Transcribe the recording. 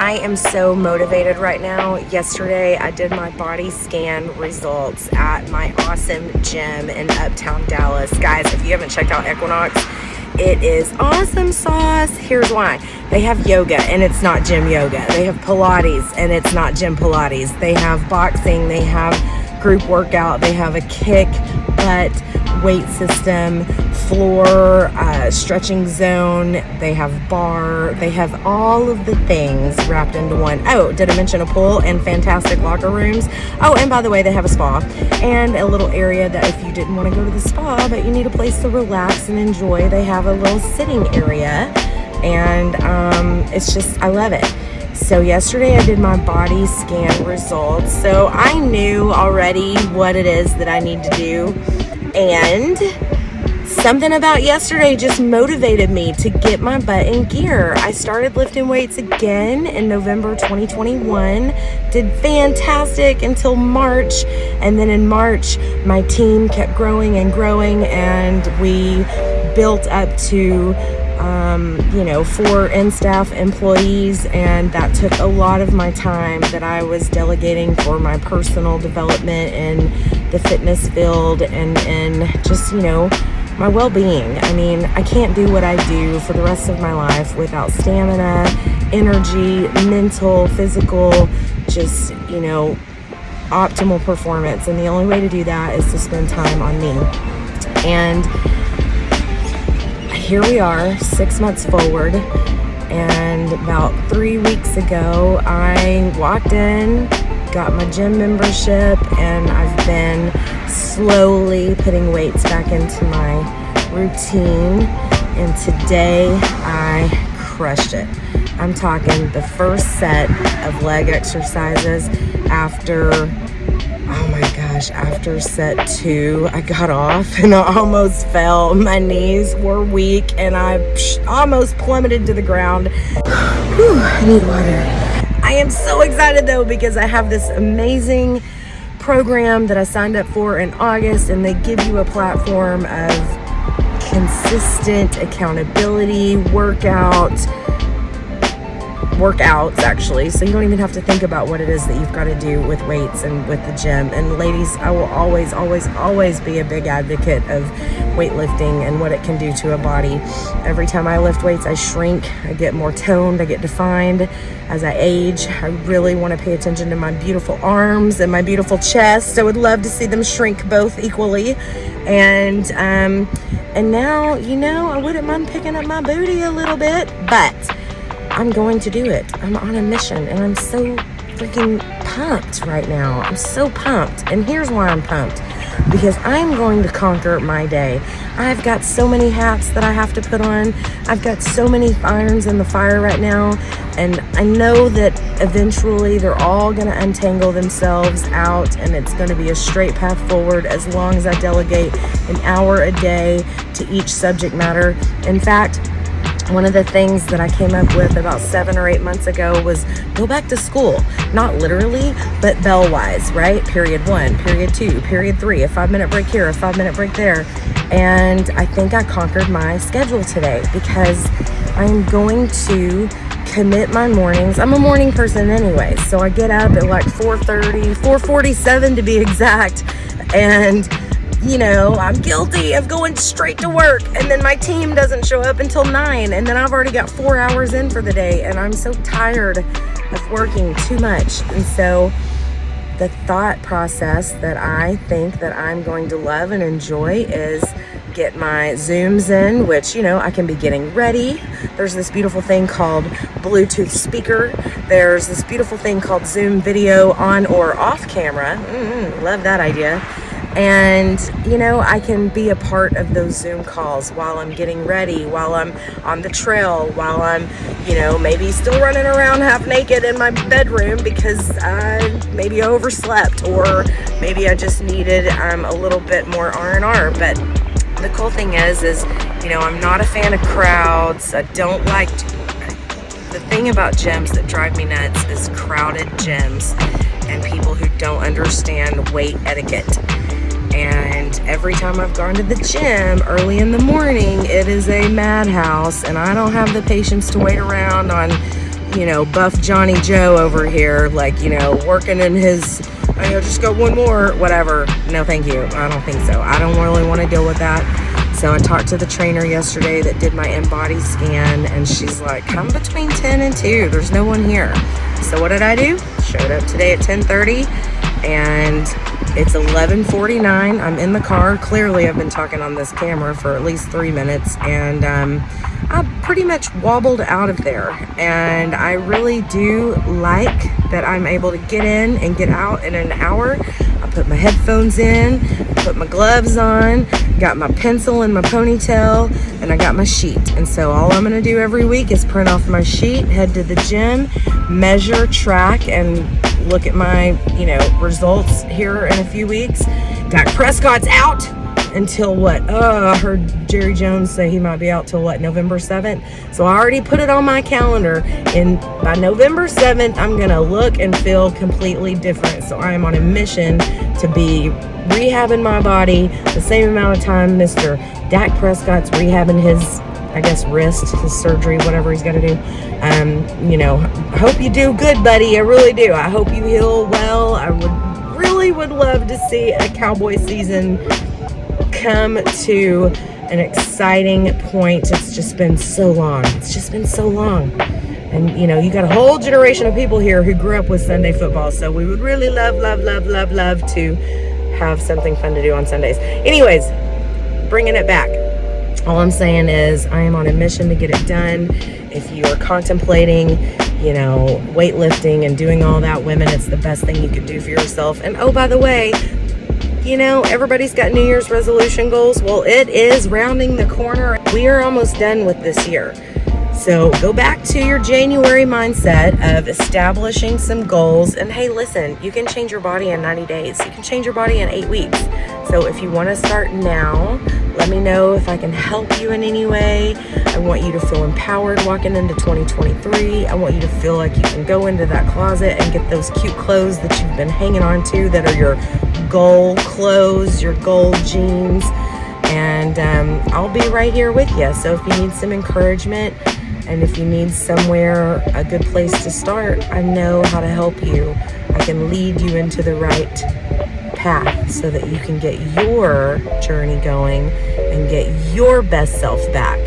I am so motivated right now. Yesterday, I did my body scan results at my awesome gym in Uptown Dallas. Guys, if you haven't checked out Equinox, it is awesome sauce. Here's why. They have yoga and it's not gym yoga. They have Pilates and it's not gym Pilates. They have boxing. They have group workout. They have a kick, butt, weight system, floor, uh, stretching zone. They have barre. They have all of the things wrapped into one. Oh, did I mention a pool and fantastic locker rooms? Oh, and by the way, they have a spa and a little area that if you didn't want to go to the spa, but you need a place to relax and enjoy, they have a little sitting area. And um, it's just, I love it. So yesterday I did my body scan results. So I knew already what it is that I need to do and something about yesterday just motivated me to get my butt in gear. I started lifting weights again in November 2021, did fantastic until March, and then in March, my team kept growing and growing, and we built up to um, you know, four in-staff employees, and that took a lot of my time that I was delegating for my personal development in the fitness field and, and just, you know, my well-being. I mean, I can't do what I do for the rest of my life without stamina, energy, mental, physical, just, you know, optimal performance. And the only way to do that is to spend time on me. And here we are, six months forward, and about three weeks ago, I walked in, got my gym membership, and I've been slowly putting weights back into my routine. And today, I crushed it. I'm talking the first set of leg exercises after oh my gosh, after set two, I got off and I almost fell. My knees were weak and I almost plummeted to the ground. Whew, I need water. I am so excited though because I have this amazing program that I signed up for in August and they give you a platform of consistent accountability, workout, workouts actually. So you don't even have to think about what it is that you've got to do with weights and with the gym. And ladies I will always always always be a big advocate of weightlifting and what it can do to a body. Every time I lift weights I shrink I get more toned I get defined. As I age I really want to pay attention to my beautiful arms and my beautiful chest. I would love to see them shrink both equally. And um and now you know I wouldn't mind picking up my booty a little bit but I'm going to do it. I'm on a mission and I'm so freaking pumped right now. I'm so pumped. And here's why I'm pumped. Because I'm going to conquer my day. I've got so many hats that I have to put on. I've got so many irons in the fire right now. And I know that eventually they're all going to untangle themselves out and it's going to be a straight path forward as long as I delegate an hour a day to each subject matter. In fact, one of the things that I came up with about seven or eight months ago was go back to school. Not literally, but bell-wise, right? Period one, period two, period three, a five-minute break here, a five-minute break there. And I think I conquered my schedule today because I'm going to commit my mornings. I'm a morning person anyway, so I get up at like 4.30, 4.47 to be exact, and you know, I'm guilty of going straight to work and then my team doesn't show up until nine and then I've already got four hours in for the day and I'm so tired of working too much. And so the thought process that I think that I'm going to love and enjoy is get my zooms in which you know I can be getting ready. There's this beautiful thing called Bluetooth speaker. There's this beautiful thing called zoom video on or off camera. Mm -hmm, love that idea and you know I can be a part of those zoom calls while I'm getting ready while I'm on the trail while I'm you know maybe still running around half naked in my bedroom because I maybe overslept or maybe I just needed um, a little bit more R&R but the cool thing is is you know I'm not a fan of crowds. I don't like to, the thing about gyms that drive me nuts is crowded gyms and people who don't understand weight etiquette and every time I've gone to the gym early in the morning, it is a madhouse and I don't have the patience to wait around on you know, buff Johnny Joe over here, like, you know, working in his, I know, just go one more, whatever. No, thank you. I don't think so. I don't really want to deal with that. So I talked to the trainer yesterday that did my InBody scan and she's like, come between 10 and 2. There's no one here. So what did I do? Showed up today at 1030 and it's 11:49. I'm in the car. Clearly, I've been talking on this camera for at least three minutes, and um, I pretty much wobbled out of there. And I really do like that I'm able to get in and get out in an hour. I put my headphones in, put my gloves on, got my pencil in my ponytail, and I got my sheet. And so all I'm gonna do every week is print off my sheet, head to the gym, measure, track, and look at my, you know, results here in a few weeks. Dak Prescott's out until what? Oh, I heard Jerry Jones say he might be out till what, November 7th? So I already put it on my calendar and by November 7th, I'm gonna look and feel completely different. So I am on a mission to be rehabbing my body the same amount of time Mr. Dak Prescott's rehabbing his I guess wrist, his surgery, whatever he's to do. Um, you know, hope you do good, buddy. I really do. I hope you heal well. I would really would love to see a cowboy season come to an exciting point. It's just been so long. It's just been so long. And you know, you got a whole generation of people here who grew up with Sunday football. So we would really love, love, love, love, love to have something fun to do on Sundays. Anyways, bringing it back all I'm saying is I am on a mission to get it done. If you are contemplating, you know, weightlifting and doing all that, women, it's the best thing you could do for yourself. And oh, by the way, you know, everybody's got New Year's resolution goals. Well, it is rounding the corner. We are almost done with this year. So go back to your January mindset of establishing some goals. And hey, listen, you can change your body in 90 days. You can change your body in eight weeks. So if you want to start now, let me know if I can help you in any way. I want you to feel empowered walking into 2023. I want you to feel like you can go into that closet and get those cute clothes that you've been hanging on to that are your goal clothes, your goal jeans. And um, I'll be right here with you. So if you need some encouragement, and if you need somewhere, a good place to start, I know how to help you. I can lead you into the right path so that you can get your journey going and get your best self back